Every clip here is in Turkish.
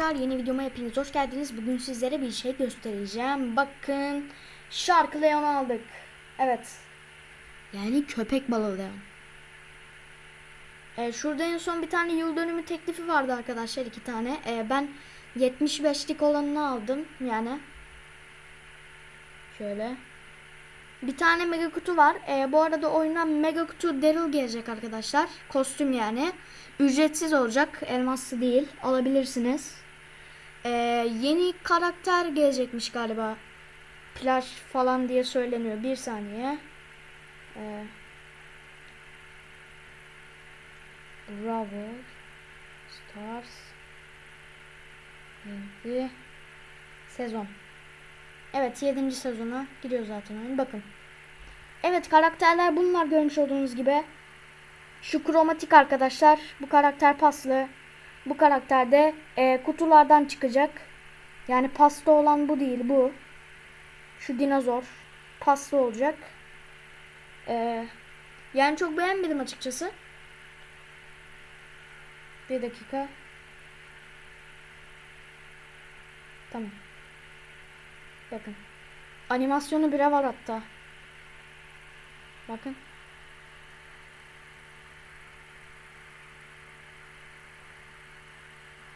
arkadaşlar yeni videoma hepiniz hoş geldiniz. Bugün sizlere bir şey göstereceğim. Bakın şarkı Leon aldık. Evet. Yani köpek balığı Leon. Ee, şurada en son bir tane yıl dönümü teklifi vardı arkadaşlar iki tane. Ee, ben 75'lik olanını aldım yani. Şöyle. Bir tane mega kutu var. Ee, bu arada oyuna mega kutu Daryl gelecek arkadaşlar. Kostüm yani. Ücretsiz olacak. Elmaslı değil. Alabilirsiniz. Ee, yeni karakter gelecekmiş galiba. Plaj falan diye söyleniyor. Bir saniye. Ee, Ravel Stars 7 sezon. Evet 7. sezona gidiyor zaten oyun. Bakın. Evet karakterler bunlar görmüş olduğunuz gibi. Şu kromatik arkadaşlar. Bu karakter paslı. Bu karakter de e, kutulardan çıkacak. Yani paslı olan bu değil bu. Şu dinozor. Paslı olacak. E, yani çok beğenmedim açıkçası. Bir dakika. Tamam. Bakın. Animasyonu bile var hatta. Bakın.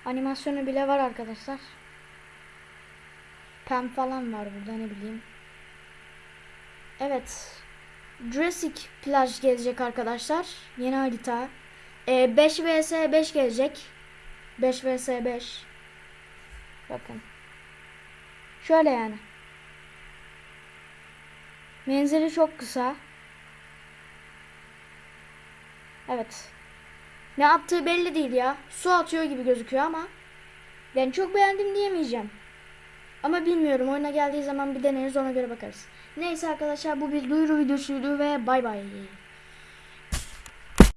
Animasyonu bile var arkadaşlar. Pem falan var burada ne bileyim. Evet. Jurassic plaj gelecek arkadaşlar. Yeni harita. Ee, 5 vs 5 gelecek. 5 vs 5. Bakın. Şöyle yani. Menzili çok kısa. Evet. Ne yaptığı belli değil ya. Su atıyor gibi gözüküyor ama. Yani çok beğendim diyemeyeceğim. Ama bilmiyorum oyuna geldiği zaman bir deneriz ona göre bakarız. Neyse arkadaşlar bu bir duyuru videosuydu ve bay bay.